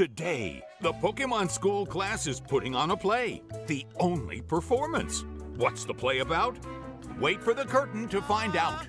Today, the Pokemon School class is putting on a play. The only performance. What's the play about? Wait for the curtain to find out.